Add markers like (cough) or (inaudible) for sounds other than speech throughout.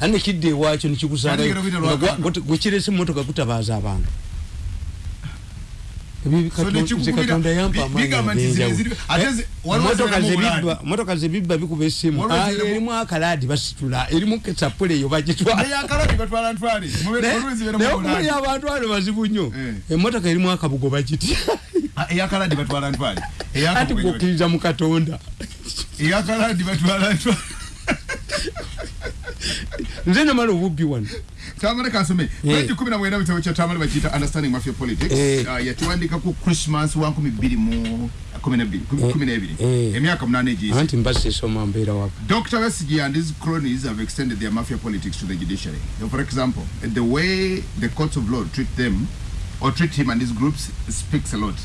ane kidde ewakyo nekikusalayo gwekirese emotoka kutabaza abantu. Katonda yampa amaanimotoka zebibba bikuba esimu erimu akaladi basitula erimu kesapule eyo bagitwanaye abantu ano bazibu nnyo. Emotoka erimu akabugo bagitya. Ati gwokkiriza mu katonda (laughs) nze namala obubbi wano tamale kansome bweki eh. kumi na mwenda bitabo kya tamale bakiyita understanding mafia politics. Eh. Ah, uh, yatuwandika ku christmas wa nkumi bbiri mu emyaka egiise anti mbasesoma mbeera wako dr wesigi and his cronies have extended their mafia politics to the judiciary. For example the way the courts of law treat them or treat him and his groups speaks a lot.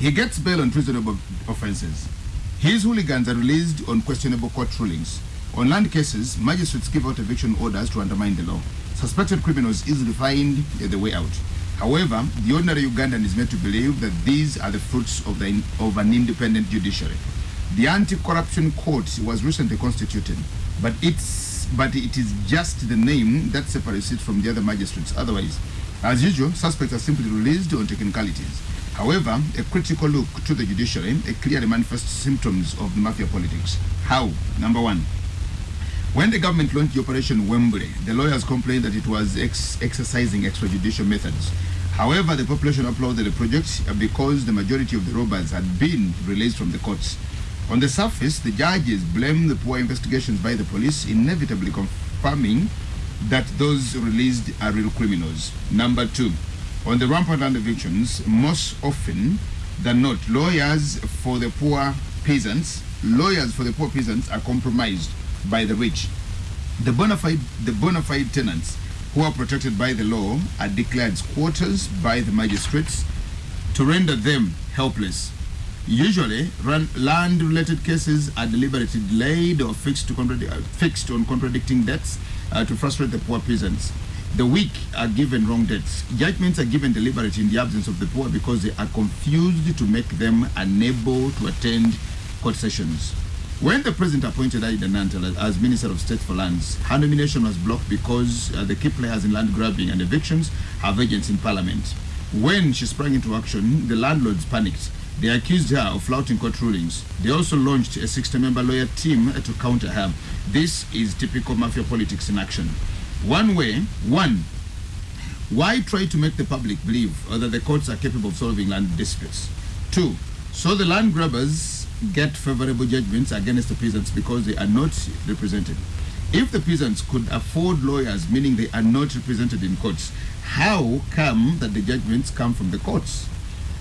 He gets bail on treasonable offenses. His hooligans are released on questionable court rulings On land cases, magistrates give out eviction orders to undermine the law. Suspected criminals easily find the way out. However, the ordinary Ugandan is made to believe that these are the fruits of, the, of an independent judiciary. The anti-corruption court was recently constituted, but it's but it is just the name that separates it from the other magistrates. Otherwise, as usual, suspects are simply released on technicalities. However, a critical look to the judiciary clearly manifests symptoms of mafia politics. How? Number one, when the government launched the Operation Wembley, the lawyers complained that it was ex exercising extrajudicial methods. However, the population applauded the project uh, because the majority of the robbers had been released from the courts. On the surface, the judges blamed the poor investigations by the police, inevitably confirming that those released are real criminals. Number two, on the rampant land evictions, most often than not, lawyers for the poor peasants, lawyers for the poor peasants are compromised by the rich. The bona fide, the bona fide tenants who are protected by the law are declared squatters by the magistrates to render them helpless. Usually, land-related cases are deliberately delayed or fixed, to uh, fixed on contradicting debts uh, to frustrate the poor peasants. The weak are given wrong debts. Judgments are given deliberately in the absence of the poor because they are confused to make them unable to attend court sessions. When the president appointed Aida Nantel as Minister of State for Lands, her nomination was blocked because uh, the key players in land grabbing and evictions have agents in parliament. When she sprang into action, the landlords panicked. They accused her of flouting court rulings. They also launched a 60-member lawyer team to counter her. This is typical mafia politics in action. One way, one, why try to make the public believe that the courts are capable of solving land disputes? Two, so the land grabbers get favorable judgments against the peasants because they are not represented. If the peasants could afford lawyers, meaning they are not represented in courts, how come that the judgments come from the courts?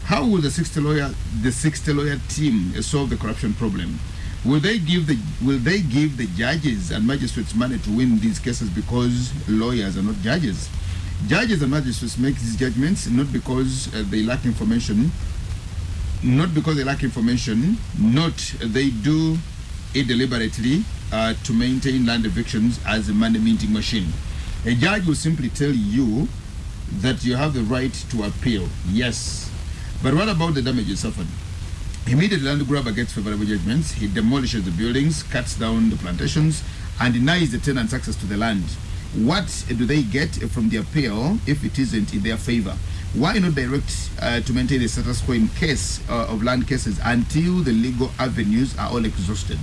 How will the 60 lawyer, the 60 lawyer team solve the corruption problem? Will they give the will they give the judges and magistrates money to win these cases because lawyers are not judges? Judges and magistrates make these judgments not because uh, they lack information not because they lack information, not they do it deliberately uh, to maintain land evictions as a money minting machine. A judge will simply tell you that you have the right to appeal, yes. But what about the damage you suffered? Immediately, the land grabber gets favorable judgments. He demolishes the buildings, cuts down the plantations, and denies the tenants access to the land. What do they get from the appeal if it isn't in their favor? Why not direct uh, to maintain the status quo in case uh, of land cases until the legal avenues are all exhausted?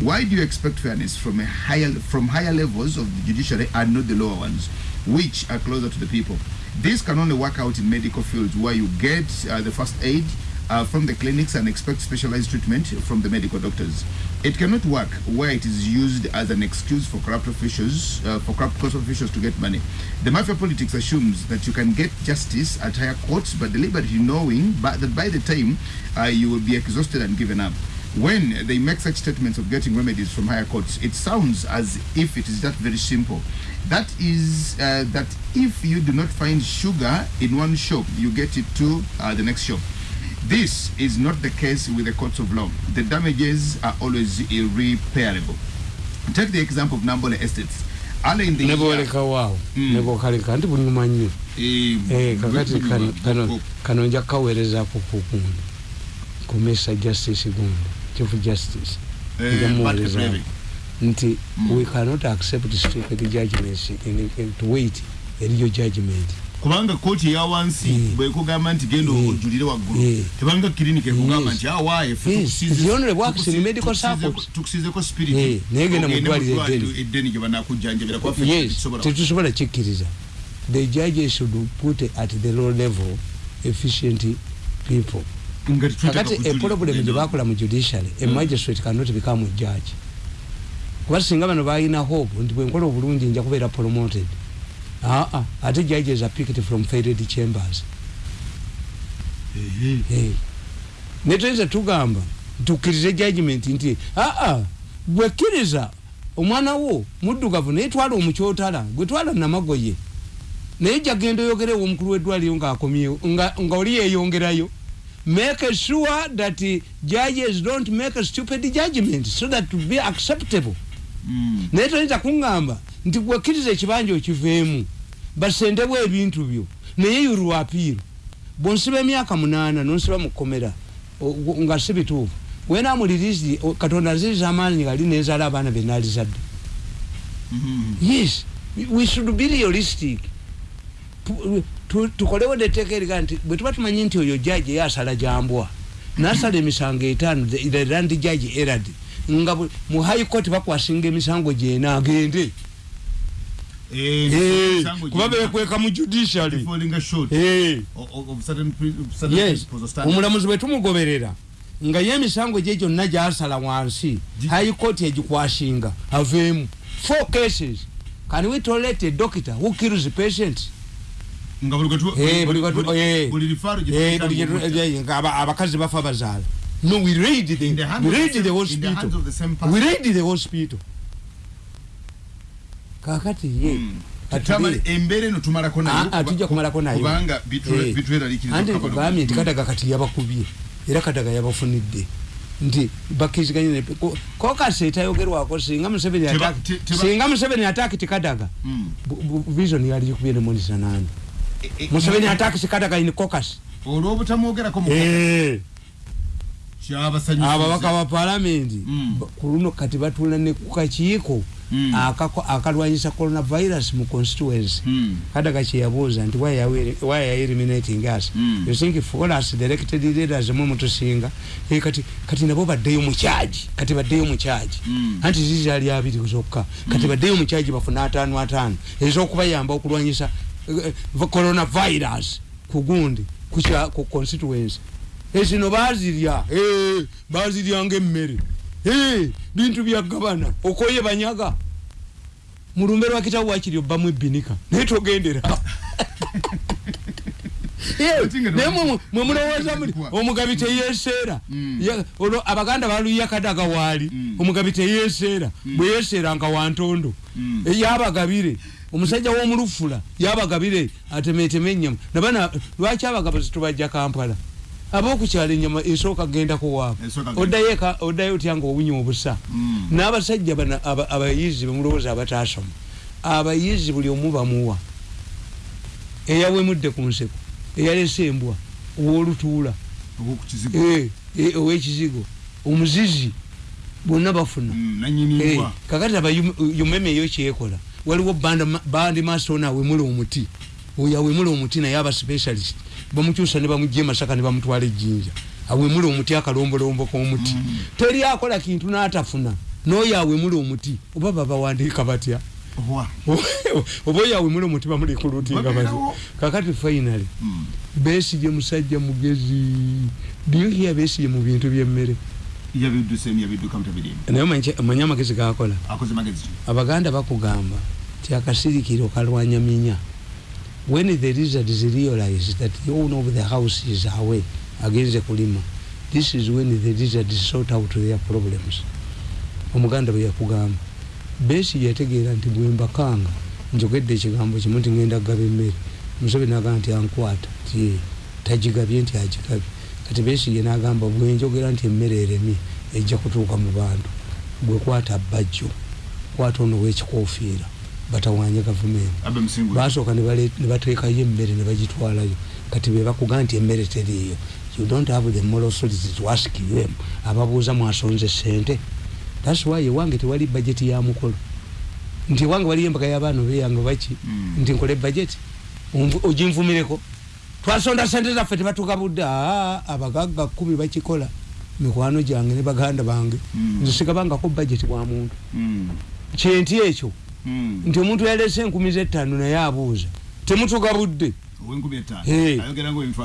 Why do you expect fairness from a higher from higher levels of the judiciary and not the lower ones, which are closer to the people? This can only work out in medical fields where you get uh, the first aid uh, from the clinics and expect specialized treatment from the medical doctors. It cannot work where it is used as an excuse for corrupt officials, uh, for corrupt court officials to get money. The mafia politics assumes that you can get justice at higher courts, but deliberately knowing but that by the time uh, you will be exhausted and given up. When they make such statements of getting remedies from higher courts, it sounds as if it is that very simple. That is uh, that if you do not find sugar in one shop, you get it to uh, the next shop. This is not the case with the courts of law. The damages are always irreparable. Take the example of Nambole Estates. Ale in the Neboleka wow. Mm. Nebokaleka ndi bunyuma nnyo. Eh, eh kakati kano kano kano kawereza ku kukundi. Kumesa justice gundi. Chief justice. Eh, nti mm. we cannot accept stupid judgments in, in, to wait eriyo judgment kubanga kooti eya wansi yeah. bwekugamba nti genda yeah. ojulire waggulu yeah. tebanga clinic ekugamba nti awaye tukusizeko spirit. Naye genda mudwaliro eddeni. gyebanakujjanjabira tetusobola kikkiriza the judges should put at the low level efficient people. Kakati eproblem gyebakola mu judiciary a magistrate cannot become a judge. Kuba singa bano balina hope nti bwenkola obulungi nja kubeera promoted aa ah, ah. ate judges are picked from failed chambers. Netoyinza tugamba tukkirize judgment nti aa ah, bwekkiriza omwana wo muddugavu naye twala omukyotala gwetwala namagoye naye jagenda oyogerewo omukulu weddwaliro ngaakomyewo nga oli yeyongerayo make sure that judges don't make a stupid judgment so that to be acceptable. Mm. naye toyinza kuŋŋamba nti gwekkiriza ekibanja okiveemu basendebwa ebintu byo. Naye yurwa apiiro bwonsiba emyaka munaana nonsiba mukomera nga si bituufu wenamulirizi katonda aziriza amaanyi gali nenzala abaana benalizadde mm-hmm. yes we should be realistic. Tukolewo neteeka eriga nti bwe tuba tumanyi nti oyo jaji eyasala jambwa nasala emisango etaano the land jaji erad nga mu high court bakwasinga emisango gyena agende kuba bekweka mu judiciary. Omulamuzi bwe tumugoberera nga ye emisango gye gyonna gyasala wansi high court egikwasinga aveemu four cases. Can we tolerate a doctor who kills patients? Abakazi bafa bazaala. No we raid the, we raid the hospital. we raid the hospital kakati ye. Embere no tumalako nayo atujja kumalako nayo. kubanga bitweralikiriza andi kubamye nti kadaga kati yabakubye. Era kadaga yabafunidde. Nti bakiziganye ne kokasi etayogerwako singa museveni ataki singa museveni ataki tikadaga mm. vision yali kubye ne monisa nani e, e, museveni ataki tikadaga in kokasi olwobutamwogerako eh. Ababaka ba palamenti mm. kuluno kati batula ne kukakiiko mm. Akalwanyisa coronavirus mu constituency mm. kadaga kyeyabuuza nti why are eliminating us mm. you think for us directed leaders mwe mutusinga e kati kati nabo baddeyo mu charge kati baddeyo mu charge mm. anti zizi ali abiri zokka kati mm. baddeyo mu charge bafuna ataano ataano ez'okubayamba okulwanyisa uh, coronavirus ku gundi ku constituency ezino bazirya bazirya nga emmere bintu bya gavana okoye banyaga mulumbe lwa kitabu wakiri obbamu ebbinika naye togendera (laughs) naye mwemulowooza muli omugabi teyeseera mm. olwo abaganda baluya kadaga waali. Mm. omugabi teyeseera mm. bwe yeseera nga wantondo yabagabire. Omusajja w'omulufula yabagabire atemeteme ennyama nabana lwaki abagabo zitubajja kampala abokukyala enyama esooka gendako waabwe oddayo otya nga obunya obusa? Mm. n'abasajja bana abayizi bemulowooza abatasoma abayizi buli omu bamuwa. Eyawemudde ku nseko eyalese embwa owolutuula. Eh, eh, ow'ekizigo. Omuzizi bonna bafuna. Mm, eh, kakati aba umeme eyo kyekola. Waliwo bandi masona awemula omuti. Oyo awemula omuti naye aba specialist bamukyusa ne bamugye masaka ne bamutwala ejjinja. Awemula omuti akalombolombo k'omuti. Mm. teri akola kintu n'atafuna. N'oyo awemula omuti oba babawandiika batya? (laughs) Oba oyo awemula omuti bamulikurutinga batya kakati finally mm. besige musajja mugezi. Byohya besige mu bintu byemmere? Naye manyi amagezi gakola abaganda bakugamba ti akasirikiro kalwanya minya when the lizards realize that the owner of the house is away against kulima this is when the lizards sort out their problems. Omuganda bwe yakugamba besi yategeera nti bwembakanga njogedde ekigambo kimu nti ngenda kugaba emmere. Musobe nagamba nti ankwata. Ti tagigabye nti agigabye. Kati besi ye nagamba bwenjogera nti emmere eremi ejja kutuuka mu bantu. Bwekwata bajjo kwata ono wekikofiira batawanye gavumenti. Basooka nebateekayo emmere nebagitwalayo kati bebakuga nti emmere teriiyo. You don't have the moral authority to ask them ababuuza mwasonze sente thats why ewange tewali bajeti ya mukolo. Nti ewange waliyo embaka y'abaana obeyange baki Mm. nti nkole bajeti oginvumireko twasonda sente zaffe tebatugabudde aa abagagga kumi bakikola mikwano gyange ne baganda bange. Mm. nze sigabangako bajeti bwa muntu. Mm. kyenti ekyo. Nti omuntu yalese enkumi z'ettaano naye abuuza. Temutugabudde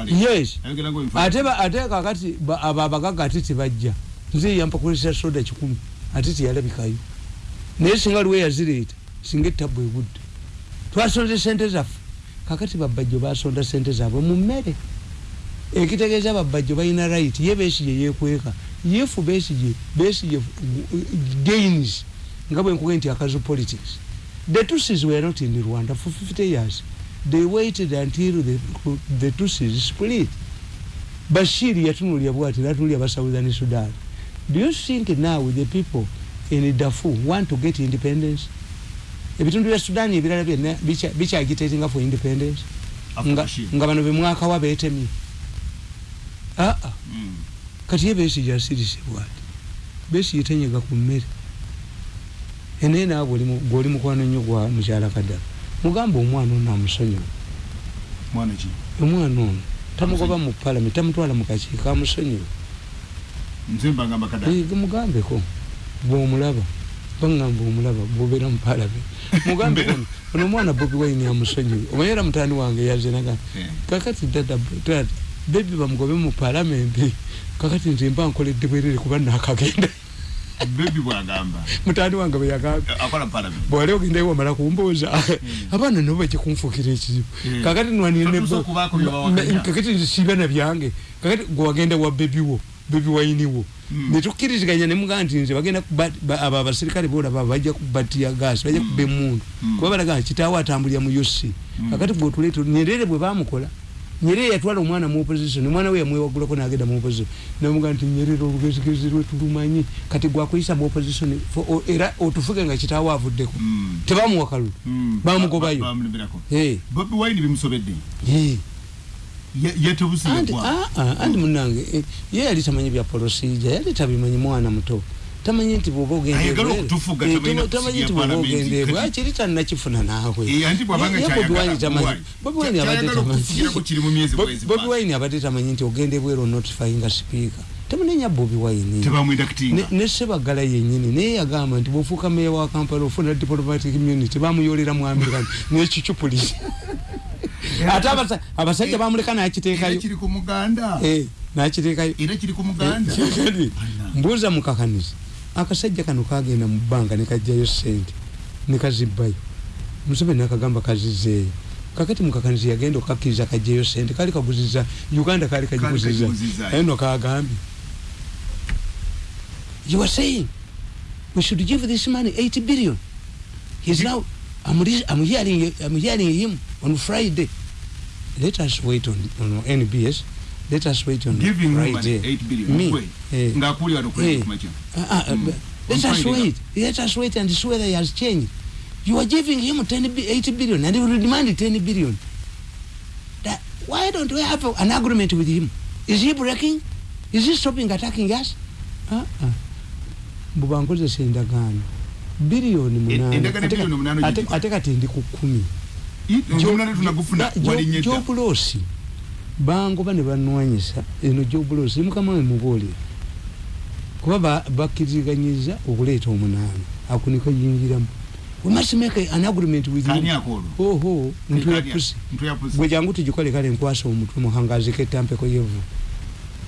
yes. Ate kakati abo abagagga ate tebajja. Nze yampakulisa soda kikumi ate teyalabikayo. Naye singa liwe yazireeta singa ettabu egudde twasonze sente zaffe. Kakati babajjo basonda sente zaabwe mu mmere. Ekitegeeza babajjo balina right ye besigye yekweka yefu besigye besigye gains. Nga bwenkuge nti akazu politics the tusis were not in rwanda for 50 years. They waited until the, the tusis split. Bashir yatunulya bwati natunulya ba southern sudan. Do you think now the people in darfur want to get independence? Ebitundu bya sudan ebirala byonna bicha- bikyagitatinga for independence? Nga, Bashir. nga bano bemwakawa betemye aa Mm. kati ye besigye asirise bwati. Besigye tenyega ku mmere enaye naawe bw'oli mukwano nnyo gwa mukyala kaddala mugamba omwana ono ki? Omwana ono tamugoba mu palamenti tamutwala mu kakiiko kada Eh, mugambeko bwomulaba baŋŋamba omulaba bwobeera mu palamenti mugambeko (laughs) ono ono omwana bobi wine amusonyiwe omanyi era mutani wange yazinaga Eh. kakati dada bebi bamugobe mu palamenti kakati nze mba nkoledde bwerere kuba nakagenda bebi bwagamba. Mutani wange bweyagambye akola mu parliament bwali ogendayo wamala kumbuuza. Abaana nabo bajja kunfuukira ekizibu. Mm. kakati nwanire Totuusa okubaako bye bawakanya. kakati nsiiba na byange. Kakati gwe wagenda wa bebiwo bebi wayiniwo Mm. netukkiriziganya nemugaa nti nze bagenda abo abasirikale bolaba bajja kubatiya gaasi bajja kuba emundu kuba balaga kitaawe atambulira mu uc kakati bwotuleeta nyerere bwe bamukola nyerere yatwala omwana mu opposition omwana we yamwewagulako nagenda mu opposition. Namuga nti nyerere olugezigezi lwe tulumanyi. Kati gwakuyisa mu opposition era otufuge nga kitaawe avuddeko. Mm. tebamuwa kalulu. Mm. bamugobayo. Bobi wine bimusobedde. Ye- yetebusi Anti- yegwa ah, ah, anti munange eh, ye yali tamanyi bya polosija yali tabimanyi mwana muto tamanyi nti bwoba ogenda Ayagala ebweru. okutufuga, Eh, nti bwoba ogenda ebweru Kati- akiri tanakifuna naawe? Eh, Bobi Wine abadde tamanyi. kiri nti ogenda ebweru onotifyinga sipiika tamunenya bobi wine. Ne- sebagala yenyini naye yagamba nti bwofuuka meya wa kampala ofuna diplomatic immunity bamuyolera mu american (laughs) nekicupuliza ate abasa- abasajja bamuleka era nakiteekayo. kiri Eh, nakiteekayo. Kiri (laughs) mbuuza mukakaniza akasajja kano kagenda mu bbanga nekajjayo sente nekazibbayo museveni akagamba kazizeeyo. Kakati mukakaniza yagenda okakkiriza kajjayo sente kali kaguziza uganda kali kagiguziza kagiguziza. naye no kagambye you are saying we should give this money 80 billion. He's now I'm, I'm hearing I'm hearing him on Friday. Let us wait on, on NBS let us wait on giving Friday women 8 billion Me, eh. ngaakuli wano Eh. kwenda kumakya Uh, uh, Mm. but Let us wait. Let us wait and see whether he has changed. You are giving him 10, bi- 80 billion and he will demand 10 billion. That, why don't we have an agreement with him? Is he breaking? Is he stopping attacking us? Uh-uh. Mbuba nkozesa endagaano biliyoni munaana. endagaano Ate ka- biliyoni munaana ate- gye- ate kati ndi ku kumi omunana bangoba ne banwanyisa eno jobulosi mukama we mubuulire. Kuba ba- bakkiriziganyiza okuleeta omunaana akunika yingiramu we must make an agreement with you. Oho ntwe ya pusi ntuyapusi gwe jangu tugikole kale nkwasa omutwe muhangazika etampeko yevu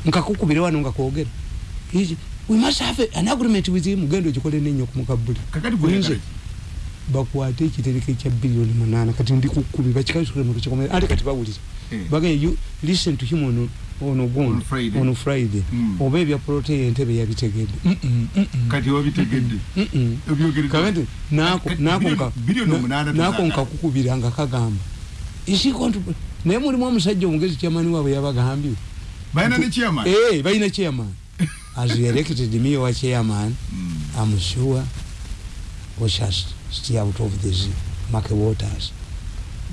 nkakukubire wano nga kwogera. We must have an agreement with him. Genda ogikole nenyo kumukabuli ki? bakwate ekitereke kya biliyoni munaana kati ndi ku kkumi bakikasukire mu lukikomera ate kati bawulira Eh. Bagenda you listen to him ono ono On gundi Friday. ono friday. Mm. oba ebya protein entebe yabitegedde kati wabitegedde kakati Kati nako biliyoni- nka- nkakukubira nga kagamba. Naye mulimu omusajja omugezi kyamani waabwe yabagambye. Balina chairman? Eh, (laughs) as elected me wa chairman Mm. I'm sure we shall stay out of these murky waters.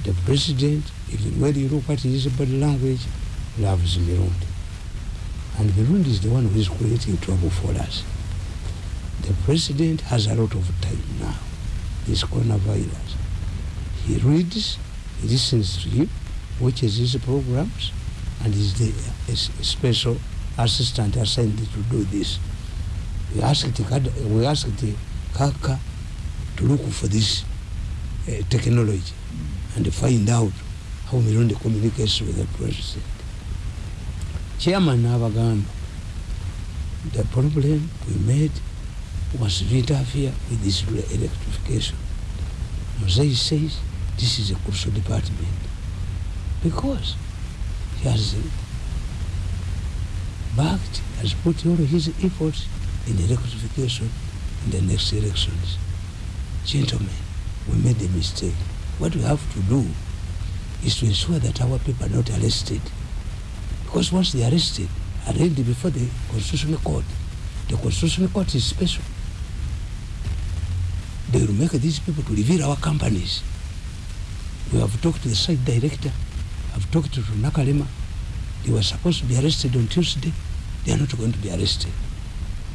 The president, when you look at his body language, loves Mirundi. And Mirundi is the one who is creating trouble for us. the president has a lot of time now this coronavirus he reads he listens to him watches his programs and is the special assistant assigned to do this we asked we asked kaka to look for this uh, technology and find out how Mirundi communicates with the president chairman n'abagamba the problem we made was to interfere with this electrification. Mosai says this is a crucial department because he has backed has put all his efforts in electrification in the next elections. Gentlemen we made a mistake what we have to do is to ensure that our people are not arrested. Because once they are arrested arraigned before the constitutional court the constitutional court is special. They will make these people to reveal our companies. We have talked to the site director i've talked to nakalema. They were supposed to be arrested on tuesday. They are not going to be arrested.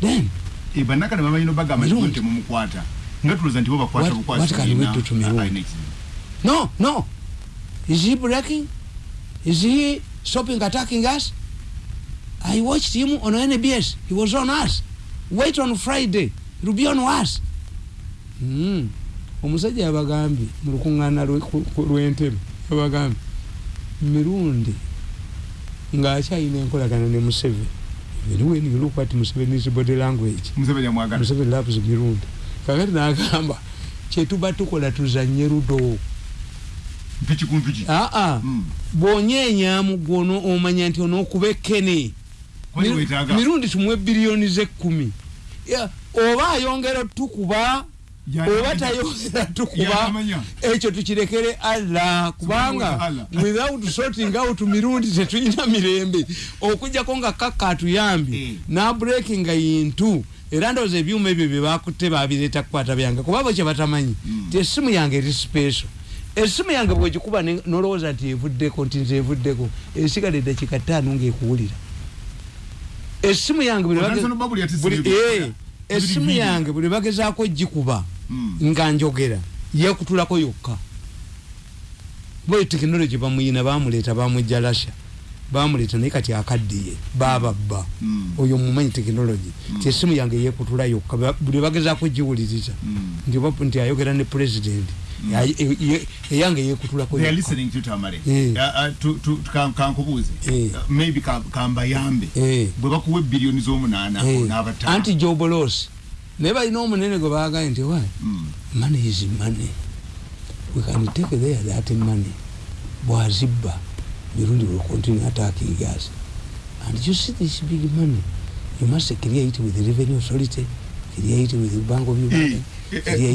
Then bannakale bamanyi nobagamba nti Mirungi. temumukwata nga tulowooza nti bo bakwata bukwasi what can we do to Mirungi? No no. Is he breaking? Is he stopping attacking us? I watched him on nbs he was on us. Wait on friday. He'll be on us. Mm. omusajja yabagambye mu lukuŋŋaana lwe- ku- ku- lw'entebe yabagambye mirundi ng'akyalina enkolagana ne museveni. Even when you look at museveni's body language museveni museveni loves mirundi. Kakati n'agamba kyetuba tukola tuzanye ludo mpiki ku mpiki. Aa Mm. bw'onyeenyamu gwono omanya nti onookuba ekkene. Kwali Miru- weetaaga. mirundi tumuwe biliyoni z'ekkumi? Oba ayongera tukuba oba tayongera tukuba ekyo tukirekere allah. Kubanga without sorting out mirundi tetulina mirembe okujjako nga kakka atuyambye Eh. nabrekinga yintu era ndowooza ebyuma ebyo byebakutte babireeta kukwata byange. Kuba bo kye batamanyi Mm. ti essimu yange eri special essimu yange bwegikuba nolowooza nti evuddeko nti nze evuddeko esigala eddakiika ttaano ngaekuwulira essimu yange eh, video. yange buli bagezaako gikuba Mm. nga njogera yekutulako yokka. Boyo tekinologi bamuyina bamuleeta bamujja lasha bamuleeta naye kati akaddiye bababba Mm. oyo mumanyi tekinologi. Ti essimu yange yekutula yokka. Buli bagezaako giwuliriza. Nti ayogera ne e- eyange yekutulako kankubuuze maybe ka- kambayambe Eh. bwe bakuwa ebbiliyoni z'omunaana Eh, n'abataano anti jobolosi naye balina omunene gwe baagaye nti wa Mm. money is money. We can take there that money. Bwazibba mirundi will continue attacking us and you see this big money. You must create with the revenue authority create with the bank of uganda. Eh, eh,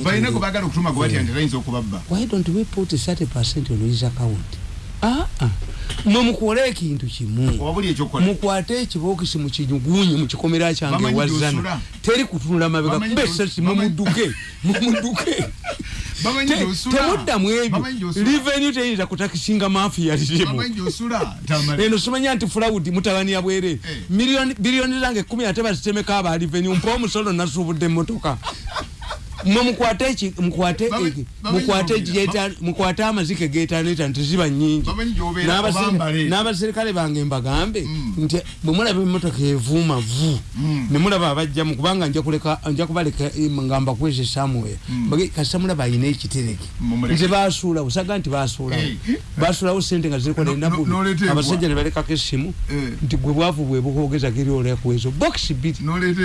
balina with gwe baagala okutuma gwe batya Eh. nti tayinza okubabba. Why don't we put 30 percent on his account? Ah, ah. mwe mukole ekintu kimu. Mukwate ekibookisi mukinyugunye mukikomera kyange wazana teri kutunula mabega. Kuba esasi (laughs) Te- gy'osula. temuddamu ebyo. Revenue teyinza kutakisinga mafiya Tamale. eno simanya nti fulawudi mutabani ya bwere. Eh. Biliyoni zange ekumi ate bazitemeko aba revenue mpa omusolo nasuubudde emmotoka mwe mukwate amazike getaaneta nti ziba nyingi n'abaserikale bange mbagambe Mm. nti bwe mulaba emmotoka evuuma vu Mm. ne mulaba abajjamu kubanga nja kubaleka eh, nga mbakweze samuel Mm. Kasita mulaba ayina ekitereke. Nze basuulawo osaga nti basuulawo basuulawo sente nga ziriko nenabubi abasajja ne balekako essimu Eh. nti gwe bwavu bwe bukwogeza geri olekuwezo bokisi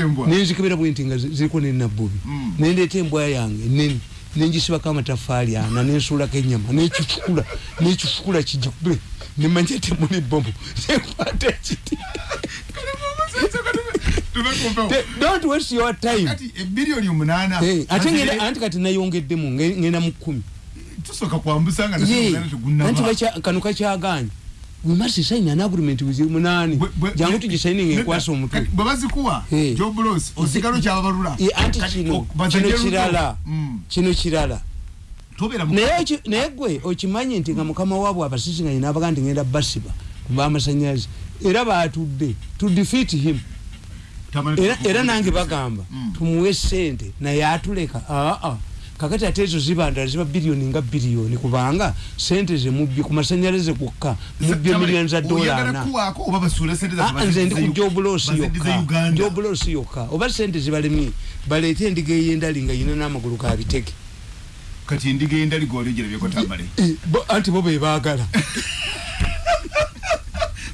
embwa nenzikibira bwe nti nga zi- ziriko nenabbubi Mm. nendeeta embwa yange nene nengisibako amatafaali ana nensuulako enyama nekifukula nekifukula kijikube nemanya temuli bomu nekwata ekiti. Don't waste your time. Omunaana. Eh, ate ne- anti kati nayongeddemu nge- ngenda mu kkumi. kano kakyaganye we must sign an agreement with Bwe- bwe- jangu ne- enkwasa omutwe. kati bwe bazikuwa Eh. jobulos osigalo kyababalula Eh, anti Kati kino o- bazanye kino luto. kirala Mm. kino kirala tobeera mu- naye gwe okimanyi nti nga mukama waabwe abasisiŋanyi nabaga nti ngenda basiba kuba amasanyalaze. Era batudde to defeat him. Era, era nange bagamba Mm. tumuwe sente naye atuleka aa kakati ate ezo zibandala ziba biliyoni nga biliyoni kubanga sente zemubbye ku masanyalaze gokka mubbye miliyoni za dola ana. Ah, nze ndi ku baziddize yokka. uganda? Jobulosi yokka. Oba sente zibalemye baleete endiga ey'endali nga yina n'amagulu ga bitege. Kati endiga endali gwolyogyerabyeko tambale Eh, anti bo bebaagala (laughs)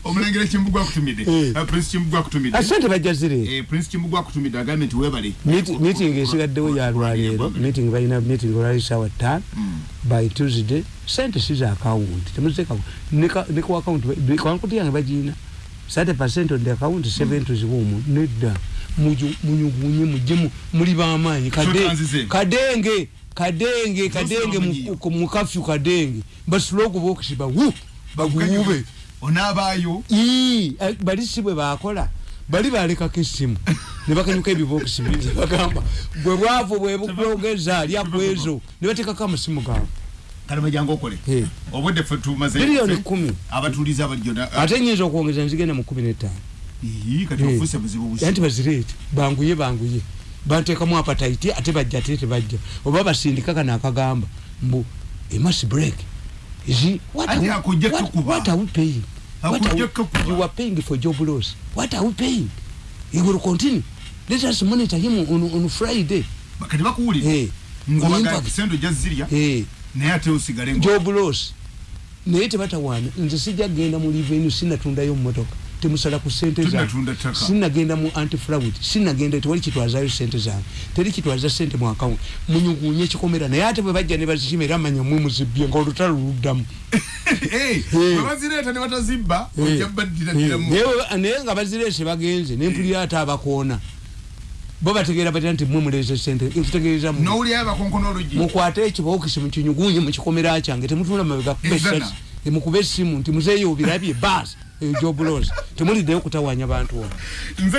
omulengera kimbugwa akutumidde? Eh. Uh, prince kimbugwa akutumidde. Sente bajja zire Eh, prince kimbugwa akutumidde agambye nti weebale. Meeting esigaddewo yalwaleero meeting balina meeting olwali sawa ttaano. Mm. by tuesday sente si za akawunti temuzeka ne ku akawunti kwankuti yange bagiina sate percent on the account seven to ziwomu nedda. Munyugunye mujemu muli bamaanyi kadenge kadenge kadenge bamanyiyo. mu- mu kafyu kadenge. Basule okubokisi bawu baguwube onaabaayo Ii, eh, bali si bwe bakola bali balekako essimu. (laughs) Ne bakanyuka ebibokisi ne bagamba. Bwe bwavu bwe bukulogeza lyakwezo ne bateekako amasimu gaabwe. Kalema jangu okole. Obudde ffe tumaze biliyoni kumi. abatuulize abalijona ate nyinza okwongeza nzigenda mu kumi n'etaano Ii, kati ofuuse buzibu busi. Anti bazireete banguye banguye. Banteekamu apataiti ate bajja ate tebajja oba basindika kano akagamba mbu emas break Is what Ati are we- what- what are we paying? What are we- you are paying for job loss what are we paying? He will continue. Let us monitor him on, on friday. Kati bakuwulire. Hey. ngabaga sente ojja zirya hey. naye ate osigale nga job loss naye tebatawaana nze sijja kgenda mu livenu sinatundayo mumotoka temusala ku sente zange. Tunatunda ttaka. sinagenda mu antifraud. Sinagenda tewali kitwazayo sente zange. Teri kitwaza sente mu akawunti munyugunye ekikomera. Naye ate bwe bajja ne bazikima era manya mwe muzibbye nga olutalo luddamu. (laughs) Eh, bwe bazireeta ne batazibba Eh. ojja baddiradiramu Naye- naye nga bazireese bagenze nempulira ate abakoona. Bo bategeera batya nti mwe muleeze sente olugi mukwate ekibookisi mukinyugunye mukikomera kyange temutula mabega Ezana. mukube essimu nti muzeeyo obirabye baasi eyo jobulosi temuliddeyo kutawanya bantu ono